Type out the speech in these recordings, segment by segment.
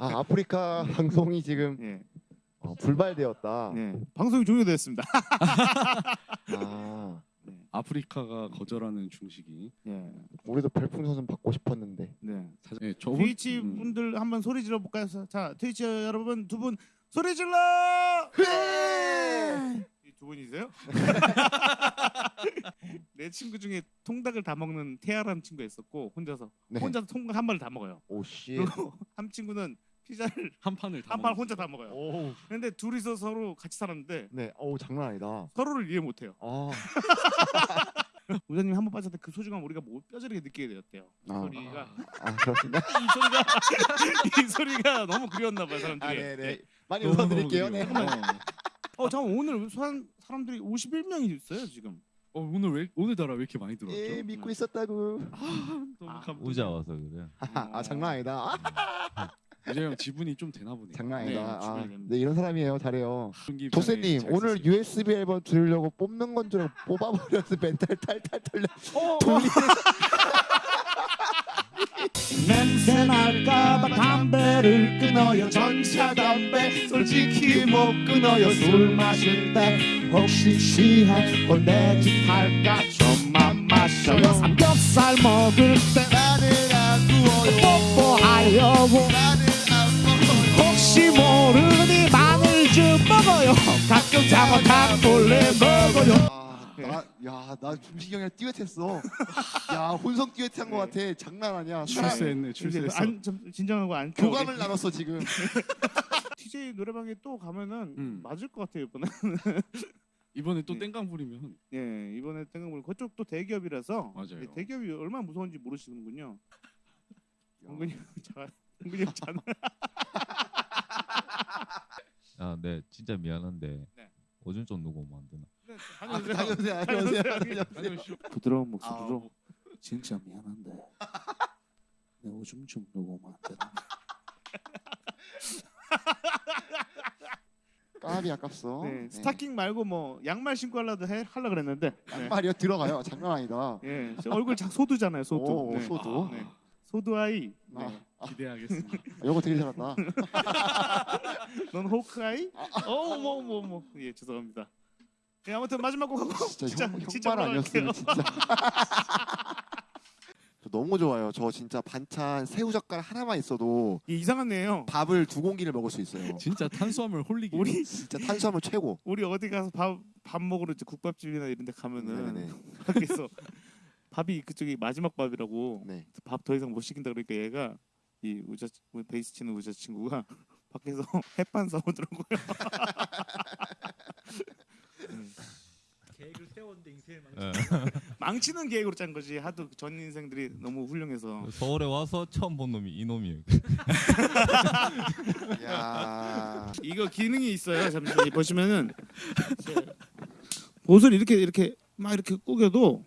아 아프리카 방송이 지금 예, 어, 불발되었다. 예. 방송이 종료됐습니다. 아 아프리카가 거절하는 중식이. 예, 우리도 별풍선 받고 싶었는데. 네. 사실 예, 저번 트위치 음, 분들 한번 소리 질러 볼까요? 자, 트위치 여러분 두 분 소리 질러! 이두 분이세요? 내 친구 중에 통닭을 다 먹는 태아라는 친구가 있었고 혼자서 네. 혼자서 통닭 한 마리 다 먹어요. 오씨. 그리고 한 친구는 피자를 한 판을 다 한 판 먹었어요. 혼자 다 먹어요. 오. 근데 둘이서 서로 같이 살았는데 네. 오 장난 아니다. 서로를 이해 못해요. 아. 우자님 한 번 빠졌을 때 그 소중함 우리가 못 뼈저리게 느끼게 되었대요. 이 아. 소리가 아 그렇습니다. 이 소리가 이 소리가 너무 그리웠나 봐요 사람들이. 아 네네. 많이 너무 웃어드릴게요. 네. 그리워. 어 잠깐 오늘 사람 사람들이 51명이 있어요 지금. 어, 오늘 왜 오늘따라 왜 이렇게 많이 들어왔죠? 예 믿고 있었다고. 너무 아, 감동. 우자 와서 그래. 아 장난 아니다. 아, 우재 형 지분이 좀 되나 보네요. 장난 네, 아니다. 아, 주변에. 네 이런 사람이에요. 잘해요. 도세님 잘 오늘. USB 앨범 들으려고 뽑는 건줄 알고 뽑아버려서 멘탈 탈탈 털려. 어, 돌리. 냄새 날까봐 담배를 끊어요. 전차 담배 솔직히 못 끊어요. 술 마실 때 혹시 취해? 꼴대짓 할까? 좀만 마셔요. 삼겹살 먹을 때 나는 안 구워요. 뽀뽀하려고 나는 안 먹어요. 혹시 모르니 마늘 좀 먹어요. 가끔 잘못하면 몰래 먹어요 야, 나 중식이 형이랑 듀엣했어. 야, 혼성 듀엣한 거 같아. 장난 아니야. 출세했네, 출세했어. 안, 좀 진정하고 안 교감을 나눴어 지금. TJ 노래방에 또 가면은 음. 맞을 것 같아요 이번에 이번에 또 네. 땡깡 부리면 예 이번에 땡깡물 그쪽도 대기업이라서 맞아요. 예, 대기업이 얼마나 무서운지 모르시는군요 은근히 자 은근히 잔 아, 네, 진짜 미안한데 네. 오줌 좀 누구 만드나? 아, 다녀오세요, 다녀오세요, 다녀오세요. 부드러운 목소리로 진짜 미안한데 내 오줌 좀 누구 만드나 까비 아깝어. 네, 스타킹 말고 뭐 양말 신고 하려도 해 할라 그랬는데 네. 양말이요 들어가요. 장난 아니다. 예 저 얼굴 자, 소두잖아요 소두 오, 네. 소두. 네. 소두 아이 아, 네. 기대하겠습니다. 이거 되게 잘한다. 넌 호크 아이 어뭐뭐뭐예 죄송합니다 예 아무튼 마지막 곡 하고 진짜, 진짜 형, 진짜 형말 올라갈게요. 아니었으면 진짜. 저 너무 좋아요. 저 진짜 반찬 새우 젓갈 하나만 있어도 이 이상한 애요 밥을 두 공기를 먹을 수 있어요. 진짜 탄수화물 홀리기. 우리 진짜 탄수화물 최고. 우리 어디 가서 밥 밥 먹으러 이제 국밥집이나 이런 데 가면은 네네. 밖에서 밥이 그쪽이 마지막 밥이라고 네. 밥더 이상 못 시킨다 그러니까 얘가 이 우자 우리 베이스 치는 우자 친구가 밖에서 햇반 사오더라고요. 계획을 세웠는데 인생을 망. 예. 망치는 계획으로 짠 거지. 하도 전 인생들이 너무 훌륭해서. 서울에 와서 처음 본 놈이 이 놈이에요. 야. 이거 기능이 있어요. 잠시 보시면은 옷을 이렇게 이렇게 막 이렇게 꾸겨도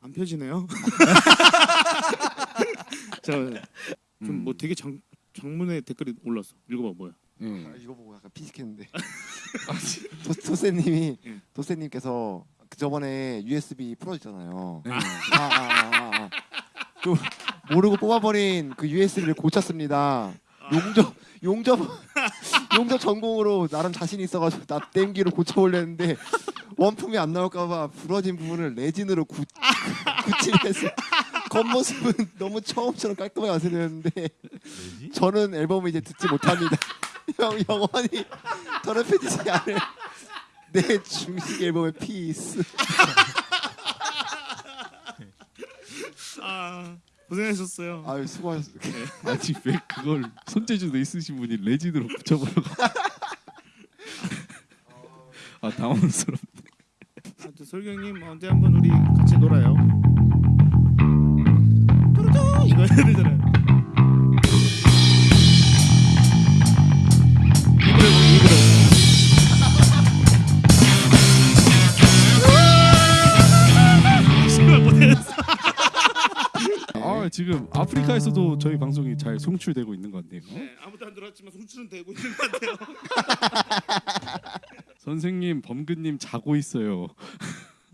안 펴지네요. 저좀 뭐 되게 장 장문의 댓글이 올랐어. 읽어봐 뭐야. 예. 아, 이거 보고 약간 피식했는데. 도, 도세님이 예. 도세님께서 그 저번에 USB 풀어주잖아요. 네. 아, 아, 아, 아. 그 모르고 뽑아버린 그 USB를 고쳤습니다. 용접 용접 용접 전공으로 나름 자신 있어가지고 나 땜기로 고쳐보려는데 원품이 안 나올까봐 부러진 부분을 레진으로 구, 굳히면서 겉모습은 너무 처음처럼 깔끔하게 완성되었는데 왜지? 저는 앨범을 이제 듣지 못합니다. 형 영원히 더럽혀지지 않을 내 중식 앨범의 피스. 아 고생하셨어요. 아유 수고하셨습니다. 아직 왜 그걸 손재주도 있으신 분이 레진으로 붙여보려고. 아 당황스럽. 하여튼 솔경님 언제 한번 우리 같이 놀아요. 아 아프리카에서도 저희 방송이 잘 송출되고 있는 것 같네요. 네, 아무도 안 들었지만 송출은 되고 있는 것 같아요. 선생님 범근님 자고 있어요.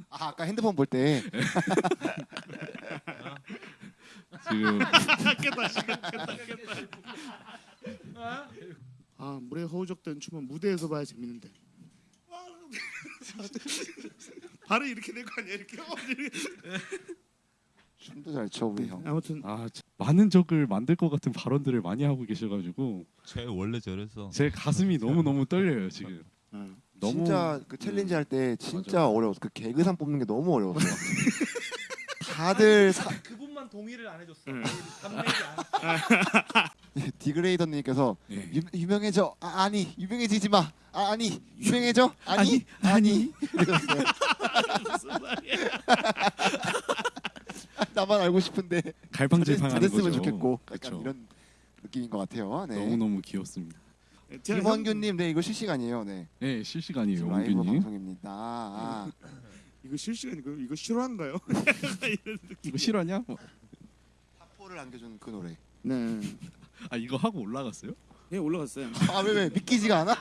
아 아까 핸드폰 볼 때 지금 깼다 깼다 깼다 아 물에 허우적된 춤은 무대에서 봐야 재밌는데 발을 이렇게 될 거 아니야 이렇게 춤도 잘춰 우리 형. 아무튼 아 참, 많은 적을 만들 것 같은 발언들을 많이 하고 계셔가지고 쟤 원래 저랬어. 제 가슴이 너무 너무 떨려요 지금. 아, 너무 진짜 그 challenge 할 때 진짜 맞아. 어려웠어. 그 개그상 뽑는 게 너무 어려웠어. 다들 사, 그분만 동의를 안 해줬어. 응. 않았어. 디그레이더님께서 예. 유, 유명해져 아, 아니 유명해지지 마 아, 아니 유명해져 아니 아니 이러셨어요. 나만 알고 싶은데 갈팡질팡하는 잘했으면 거죠. 좋겠고 약간 그쵸. 이런 느낌인 것 같아요. 네. 너무 너무 귀엽습니다. 제가 김원규님, 네 이거 실시간이에요. 네, 네 실시간이에요 라이브 원균님. 방송입니다. 아, 형, 이거 실시간이고 이거 실화인가요? 이거 실화냐? 뭐, 사포를 안겨준 그 노래. 네. 아 이거 하고 올라갔어요? 예 올라갔어요. 아 왜 왜 믿기지가 않아?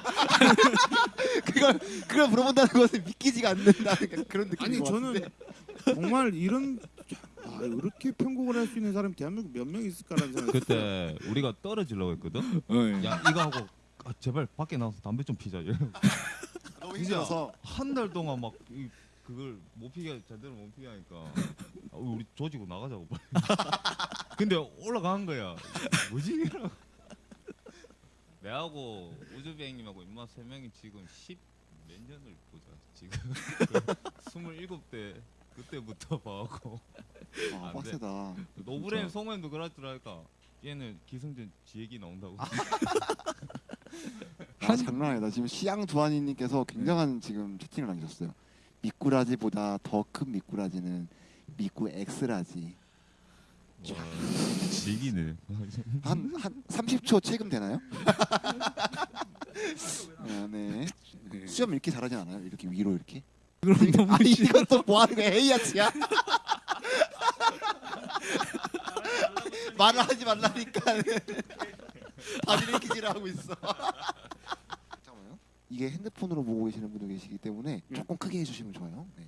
그걸 그걸 물어본다는 것은 믿기지가 않는다는 그런 느낌인 아니 것 저는 같은데. 정말 이런 아, 이렇게 편곡을 할 수 있는 사람이 대한민국 몇 명 있을까라는 생각이 그때 우리가 떨어지려고 했거든. 네. 야 이거 하고 아, 제발 밖에 나가서 담배 좀 피자. 너무 힘들어서 한달 동안 막 이, 그걸 못 피게 제대로 못 피게 하니까 아, 우리 조지고 나가자고 빨리. 근데 올라간 거야. 뭐지. 내하고 우주비행님하고 임마 세 명이 지금 10 몇 년을 보자 지금 27대 그때부터 봐갖고 아, 안 돼. 빡세다. 노브레인 줄 알까 얘는 기승전 지 얘기 나온다고 아, 장난 아니다. 지금 시양 두한이님께서 굉장한 지금 채팅을 남기셨어요. 미꾸라지보다 더 큰 미꾸라지는 미꾸 X-large. 와, 지기네 한 한 30초 체금 되나요? 아, 네. 네. 수염 이렇게 잘하진 않아요? 이렇게 위로 이렇게? 그럼 너무 아니 싫어. 이건 또뭐 하는 거야? 헤이아치야? 말을 하지 말라니까. 바지 리키지를 하고 있어. 잠깐만요. 이게 핸드폰으로 보고 계시는 분도 계시기 때문에 음. 조금 크게 해주시면 좋아요. 네.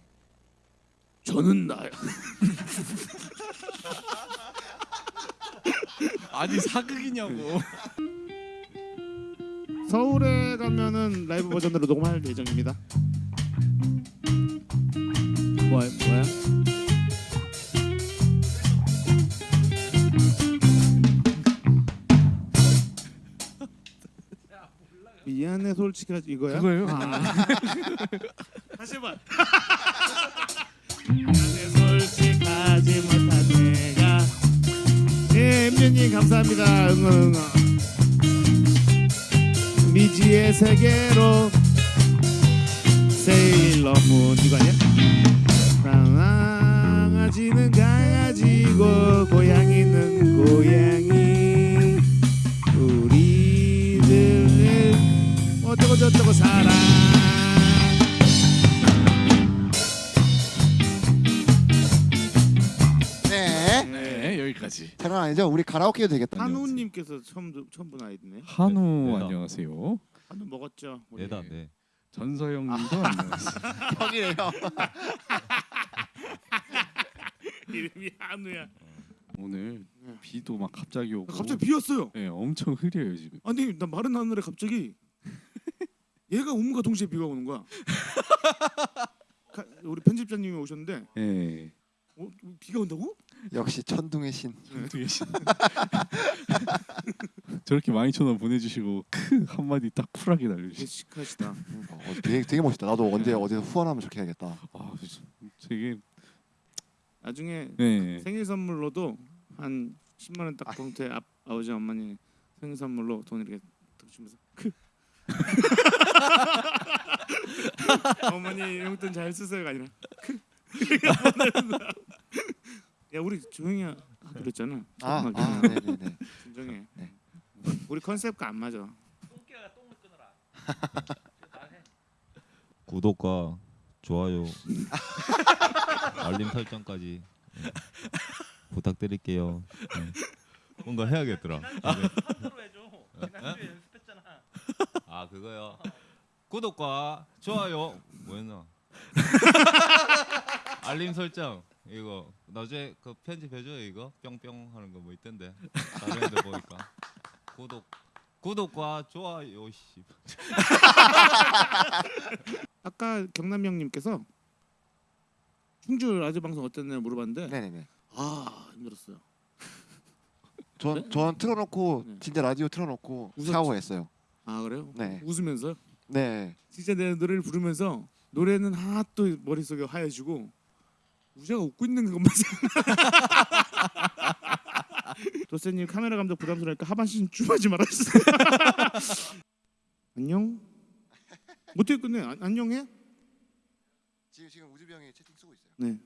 저는 나야. 아니 사극이냐고. 서울에 가면은 라이브 버전으로 녹음할 예정입니다. 뭐야 뭐야? 미안해 솔직히 이거야? 그거예요? 아. 다시 해봐. 미안해 솔직하지 못한 내가 예 엠준님 감사합니다 응응 응응 미지의 세계로 세일러문 이거 아니야? 아니죠? 우리 가라오케 해도 되겠다. 한우님께서 처음 들- 처음 본 아이디네 한우 네, 안녕하세요. 한우 먹었죠 우리? 내다 내 전서영님도 안녕하세요. 형이래요. 이름이 한우야 오늘 네. 비도 막 갑자기 오고. 갑자기 비었어요 네 엄청 흐려요 지금. 아니 나 마른 하늘에 갑자기 얘가 오문과 동시에 비가 오는 거야. 가- 우리 편집자님이 오셨는데 네. 어, 비가 온다고? 역시 천둥의 신. 계신. 저렇게 많이 천원 보내주시고 크 한마디 딱 쿨하게 날려주시. 시크하시다. 어, 되게 되게 멋있다. 나도 언제 어제 후원하면 저렇게 해야겠다. 아 되게 나중에 네. 생일 선물로도 한 10만 원딱 봉투에 아, 아버지 어머니 생일 선물로 돈 이렇게 딱 주면서 크. 어머니 용돈 잘 쓰세요가 아니라 크. 야 우리 조용히 하- 하기로 했잖아. 아, 조금만 아, 네네네. 진정해. 네. 우리 컨셉과 안 맞아. 똥개가 똥을 끊어라. 말해. 구독과 좋아요 알림 설정까지 네. 부탁드릴게요 네. 뭔가 해야겠더라 한으로 해줘. 지난주에 연습했잖아. 아 그거요 구독과 좋아요 뭐였나 알림 설정 이거 나중에 그 편집해줘요 이거 뿅뿅 하는 거 뭐 있던데 다른 애들 보니까 구독 구독과 좋아요 씨 아까 경남 형님께서 충주 라디오 방송 어땠나요 물어봤는데 네네네. 아 힘들었어요. 전, 네? 전 틀어놓고 네. 진짜 라디오 틀어놓고 웃었죠? 샤워했어요. 아 그래요? 네. 웃으면서 네. 진짜 내 노래를 부르면서 노래는 하나도 머릿속에 하얘지고 우재가 웃고 있는 것만 생각. 도세님 카메라 감독 부담스러우니까 하반신 줌하지 말아주세요. 안녕. 어떻게 끝내? 안- 안녕해? 지금 지금 우주병이 채팅 쓰고 있어요. 네.